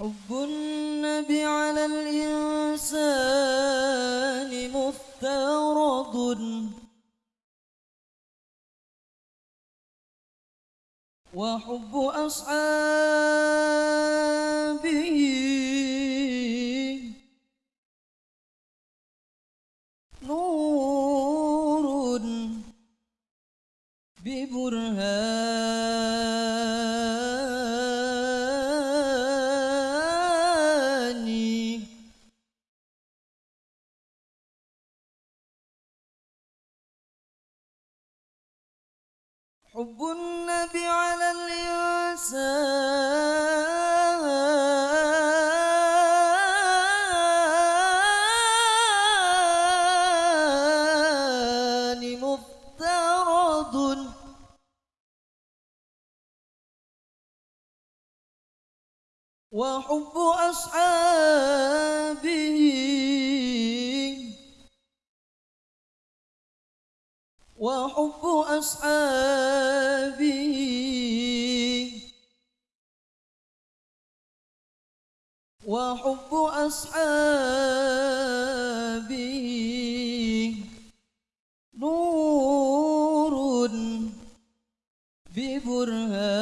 حب النبي على الإنسان مفترض. وحب أصحابه نور ببر وحب أصحابه. وحب أصحابه. وحب أصحابه. نور ببرهان.